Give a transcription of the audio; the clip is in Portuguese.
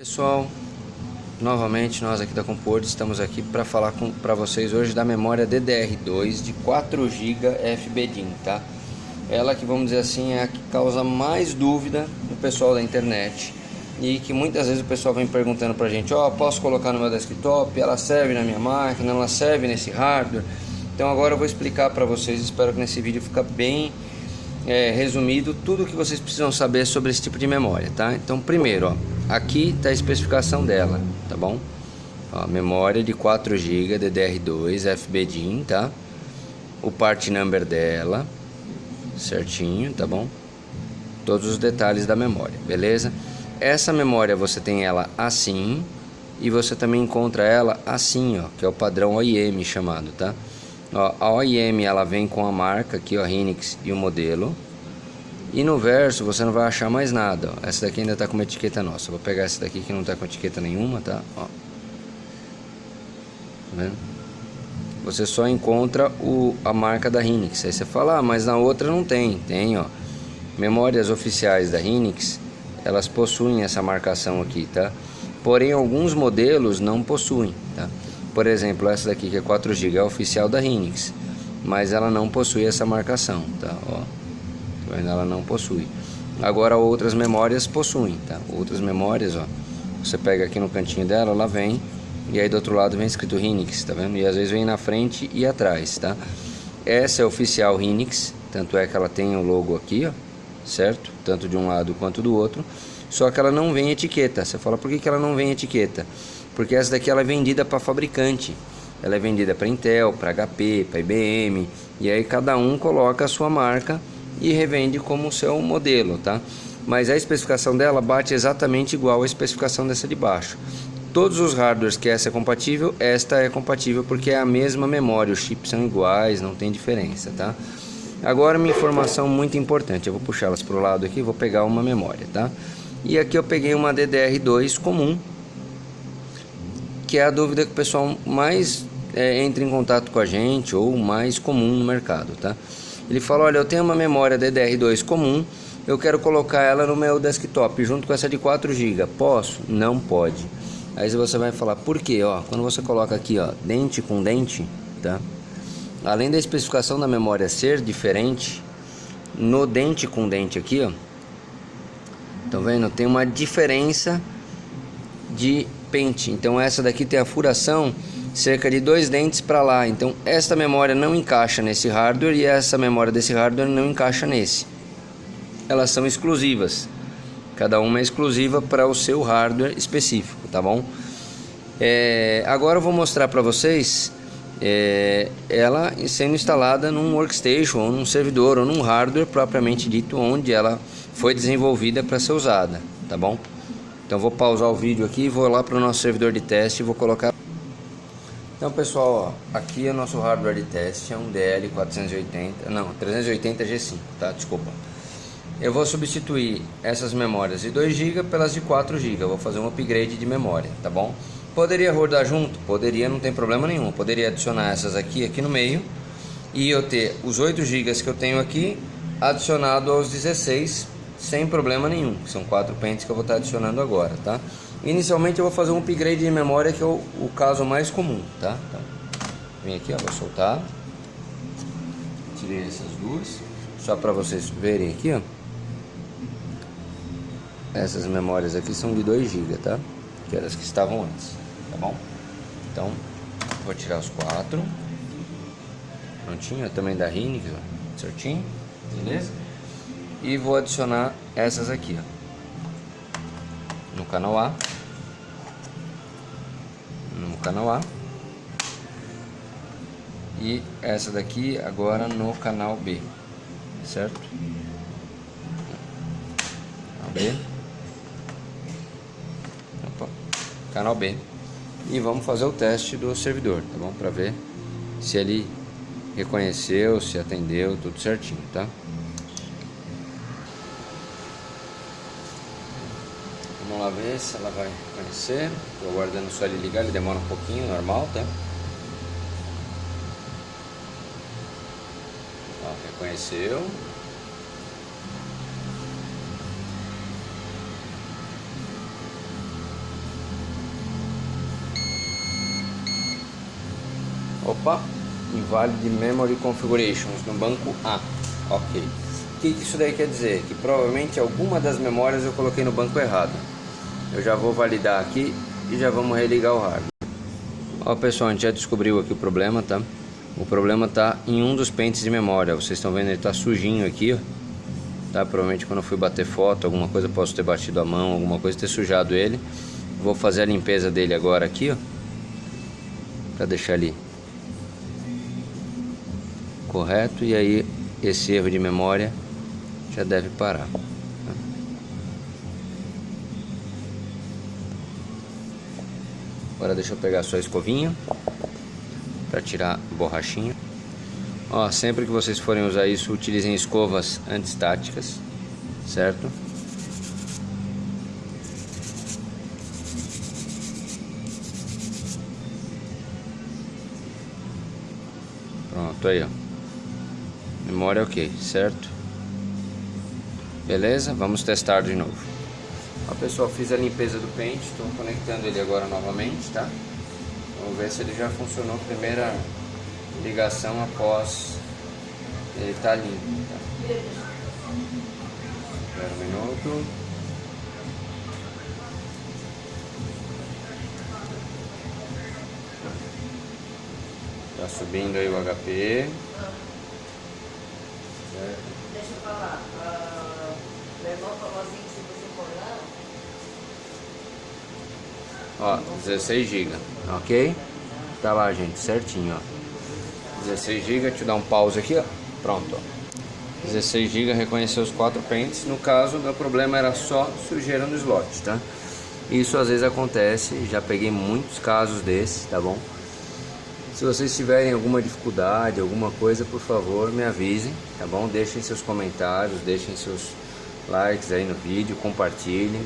Pessoal, novamente nós aqui da Comport estamos aqui para falar para vocês hoje da memória DDR2 de 4 GB FBDIN, tá? Ela que vamos dizer assim é a que causa mais dúvida no pessoal da internet e que muitas vezes o pessoal vem perguntando pra gente, ó, oh, posso colocar no meu desktop? Ela serve na minha máquina? Ela serve nesse hardware? Então agora eu vou explicar para vocês, espero que nesse vídeo fique bem é, resumido tudo o que vocês precisam saber sobre esse tipo de memória, tá? Então primeiro, ó Aqui está a especificação dela, tá bom? Ó, memória de 4 GB DDR2 FBDIN, tá? O part number dela, certinho, tá bom? Todos os detalhes da memória, beleza? Essa memória você tem ela assim e você também encontra ela assim, ó, que é o padrão OIM chamado, tá? Ó, a OIM ela vem com a marca aqui, ó, Hynix e o modelo, e no verso você não vai achar mais nada. Essa daqui ainda está com uma etiqueta nossa. Vou pegar essa daqui que não está com etiqueta nenhuma, tá? Ó. Tá vendo? Você só encontra o, a marca da Hynix. Aí você fala, ah, mas na outra não tem. Tem, ó. Memórias oficiais da Hynix, elas possuem essa marcação aqui, tá? Porém, alguns modelos não possuem, tá? Por exemplo, essa daqui que é 4 GB é oficial da Hynix, mas ela não possui essa marcação, tá? Ó ela não possui. Agora outras memórias possuem, tá? Outras memórias, ó, você pega aqui no cantinho dela, ela vem e aí do outro lado vem escrito Hynix, tá vendo? E às vezes vem na frente e atrás, tá? Essa é oficial Hynix, tanto é que ela tem o logo aqui, ó, certo? Tanto de um lado quanto do outro. Só que ela não vem etiqueta. Você fala, por que, que ela não vem etiqueta? Porque essa daqui ela é vendida para fabricante. Ela é vendida para Intel, para HP, para IBM. E aí cada um coloca a sua marca e revende como seu modelo, tá? Mas a especificação dela bate exatamente igual à especificação dessa de baixo. Todos os hardwares que essa é compatível, esta é compatível porque é a mesma memória, os chips são iguais, não tem diferença, tá? Agora uma informação muito importante, eu vou puxar elas para o lado aqui, vou pegar uma memória, tá? E aqui eu peguei uma DDR2 comum, que é a dúvida que o pessoal mais é, entra em contato com a gente ou mais comum no mercado, tá? Ele falou, olha, eu tenho uma memória DDR2 comum, eu quero colocar ela no meu desktop junto com essa de 4 GB. Posso? Não pode. Aí você vai falar, por quê? Ó, quando você coloca aqui, ó, dente com dente, tá? Além da especificação da memória ser diferente, no dente com dente aqui, ó, tá vendo? Tem uma diferença de pente. Então essa daqui tem a furação cerca de dois dentes para lá. Então esta memória não encaixa nesse hardware e essa memória desse hardware não encaixa nesse. Elas são exclusivas. Cada uma é exclusiva para o seu hardware específico, tá bom? É, agora eu vou mostrar para vocês é, ela sendo instalada num workstation, ou num servidor, ou num hardware propriamente dito, onde ela foi desenvolvida para ser usada, tá bom? Então vou pausar o vídeo aqui, vou lá para o nosso servidor de teste e vou colocar então pessoal, ó, aqui é o nosso hardware de teste, é um DL480, não, 380 G5, tá? Desculpa. Eu vou substituir essas memórias de 2 GB pelas de 4 GB, vou fazer um upgrade de memória, tá bom? Poderia rodar junto? Poderia, não tem problema nenhum. Poderia adicionar essas aqui, aqui no meio, e eu ter os 8 GB que eu tenho aqui adicionado aos 16 sem problema nenhum. São quatro pentes que eu vou estar adicionando agora, tá? Inicialmente eu vou fazer um upgrade de memória que é o, o caso mais comum, tá? Então, vem aqui, ó, vou soltar. Tirei essas duas, só para vocês verem aqui, ó. Essas memórias aqui são de 2 GB, tá? Que eram as que estavam antes, tá bom? Então, vou tirar os quatro. Prontinho, também da Hynix, ó, certinho, beleza? E vou adicionar essas aqui, ó no canal A, no canal A, e essa daqui agora no canal B, certo? Canal B, Opa. canal B, e vamos fazer o teste do servidor, tá bom? Para ver se ele reconheceu, se atendeu, tudo certinho, tá? Vamos lá ver se ela vai conhecer. Estou aguardando só ele ligar, ele demora um pouquinho, normal, tá? Ó, reconheceu. Opa, invalid memory configurations no banco A. Ok. O que isso daí quer dizer? Que provavelmente alguma das memórias eu coloquei no banco errado. Eu já vou validar aqui e já vamos religar o hardware. Ó pessoal, a gente já descobriu aqui o problema, tá? O problema está em um dos pentes de memória. Vocês estão vendo, ele está sujinho aqui, ó. Tá? Provavelmente quando eu fui bater foto, alguma coisa posso ter batido a mão, alguma coisa ter sujado ele. Vou fazer a limpeza dele agora aqui, ó. Pra deixar ele correto. E aí esse erro de memória já deve parar. Agora deixa eu pegar a escovinha para tirar a borrachinha. Ó, sempre que vocês forem usar isso, utilizem escovas antistáticas, certo? Pronto, aí ó. Memória ok, certo? Beleza? Vamos testar de novo. Ó pessoal, fiz a limpeza do pente, estou conectando ele agora novamente, tá? Vamos ver se ele já funcionou primeira ligação após ele estar tá limpo. Tá? Espera um minuto. Tá subindo aí o HP. Deixa eu falar. Uh, meu irmão falou assim que se você for lá. Ó, 16 GB, ok? Tá lá, gente, certinho, ó. 16 GB, eu dar um pause aqui, ó. Pronto, ó. 16 GB reconheceu os quatro pentes. No caso, meu problema era só sujeira no slot, tá? Isso às vezes acontece, já peguei muitos casos desses, tá bom? Se vocês tiverem alguma dificuldade, alguma coisa, por favor, me avisem, tá bom? Deixem seus comentários, deixem seus likes aí no vídeo, compartilhem,